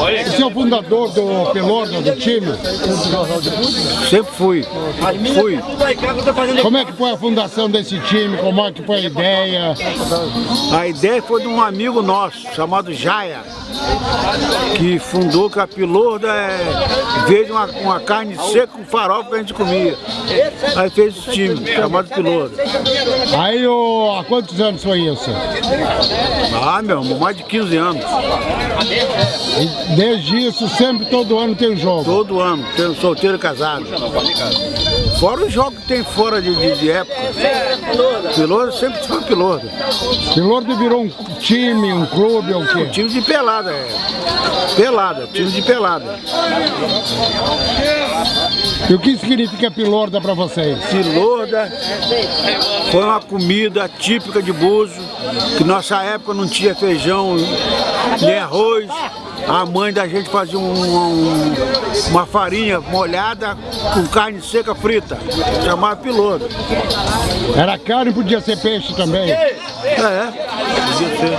Você é o fundador do Pelorda, do time? Sempre fui. Fui. Como é que foi a fundação desse time? Como é que foi a ideia? A ideia foi de um amigo nosso, chamado Jaya, que fundou que a Pilorda é, veio uma, uma carne seca com farofa que a gente comia. Aí fez esse time, chamado Pilorda. Aí, ô, há quantos anos foi isso? Ah, meu, mais de 15 anos. E desde isso, sempre, todo ano tem jogo. Todo ano, tem solteiro casado. Fora os jogos que tem fora de, de, de época. Pilorda sempre foi Pilorda. Pelorda virou um time, um clube ou o quê? Time de pelada, é. Pelada, time de pelada. E o que significa Pelorda para vocês? Pilorda foi uma comida típica de Buzo, que nossa época não tinha feijão nem arroz. A mãe da gente fazia um- um- uma farinha molhada com carne seca frita, chamava Pilorda. Era carne, podia ser peixe também. É, podia ser.